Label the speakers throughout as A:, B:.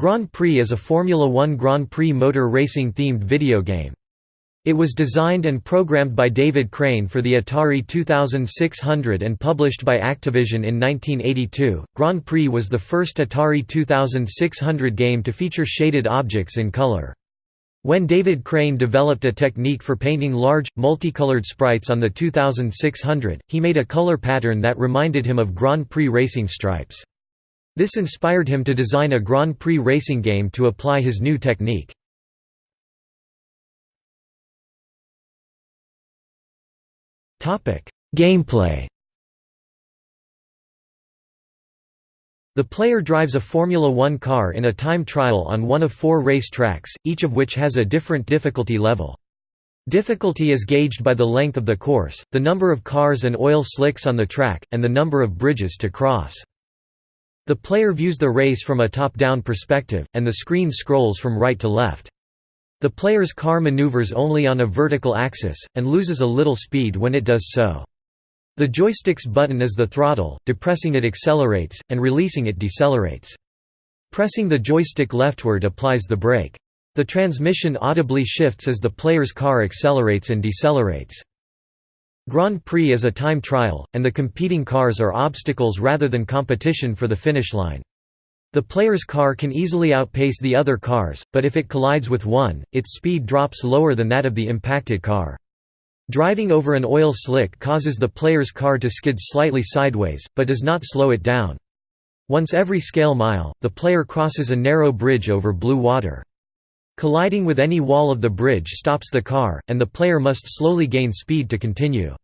A: Grand Prix is a Formula One Grand Prix motor racing-themed video game. It was designed and programmed by David Crane for the Atari 2600 and published by Activision in 1982. Grand Prix was the first Atari 2600 game to feature shaded objects in color. When David Crane developed a technique for painting large, multicolored sprites on the 2600, he made a color pattern that reminded him of Grand Prix racing stripes. This inspired him to design a Grand Prix racing game to apply his new technique. Gameplay The player drives a Formula One car in a time trial on one of four race tracks, each of which has a different difficulty level. Difficulty is gauged by the length of the course, the number of cars and oil slicks on the track, and the number of bridges to cross. The player views the race from a top-down perspective, and the screen scrolls from right to left. The player's car maneuvers only on a vertical axis, and loses a little speed when it does so. The joystick's button is the throttle, depressing it accelerates, and releasing it decelerates. Pressing the joystick leftward applies the brake. The transmission audibly shifts as the player's car accelerates and decelerates. Grand Prix is a time trial, and the competing cars are obstacles rather than competition for the finish line. The player's car can easily outpace the other cars, but if it collides with one, its speed drops lower than that of the impacted car. Driving over an oil slick causes the player's car to skid slightly sideways, but does not slow it down. Once every scale mile, the player crosses a narrow bridge over blue water. Colliding with any wall of the bridge stops the car, and the player must slowly gain speed to continue.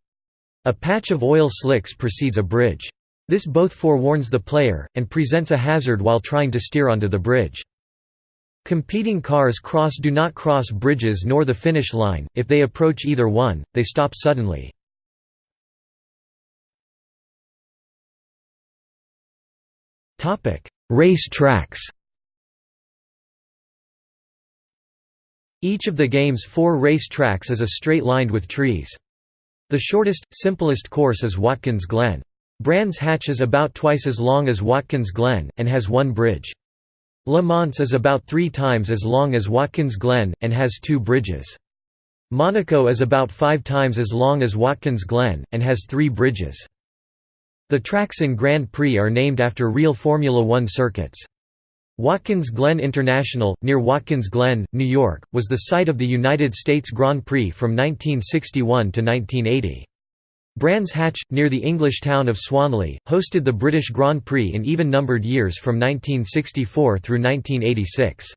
A: A patch of oil slicks precedes a bridge. This both forewarns the player, and presents a hazard while trying to steer onto the bridge. Competing cars cross do not cross bridges nor the finish line, if they approach either one, they stop suddenly. Race tracks Each of the game's four race tracks is a straight lined with trees. The shortest, simplest course is Watkins Glen. Brands Hatch is about twice as long as Watkins Glen, and has one bridge. Le Mans is about three times as long as Watkins Glen, and has two bridges. Monaco is about five times as long as Watkins Glen, and has three bridges. The tracks in Grand Prix are named after real Formula One circuits. Watkins Glen International, near Watkins Glen, New York, was the site of the United States Grand Prix from 1961 to 1980. Brands Hatch, near the English town of Swanley, hosted the British Grand Prix in even-numbered years from 1964 through 1986.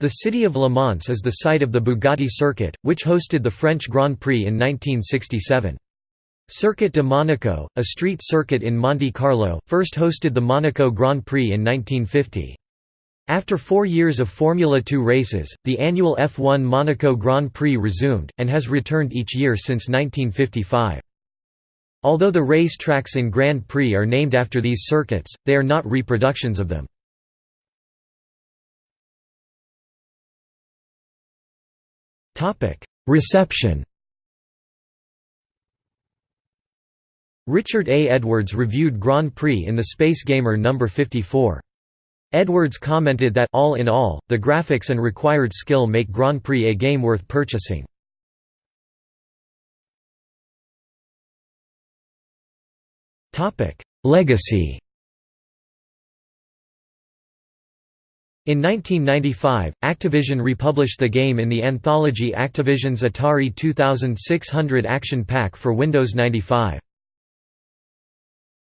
A: The city of Le Mans is the site of the Bugatti Circuit, which hosted the French Grand Prix in 1967. Circuit de Monaco, a street circuit in Monte Carlo, first hosted the Monaco Grand Prix in 1950. After four years of Formula 2 races, the annual F1 Monaco Grand Prix resumed, and has returned each year since 1955. Although the race tracks in Grand Prix are named after these circuits, they are not reproductions of them. Reception Richard A. Edwards reviewed Grand Prix in the Space Gamer No. 54. Edwards commented that all in all, the graphics and required skill make Grand Prix a game worth purchasing. Legacy In 1995, Activision republished the game in the anthology Activision's Atari 2600 Action Pack for Windows 95.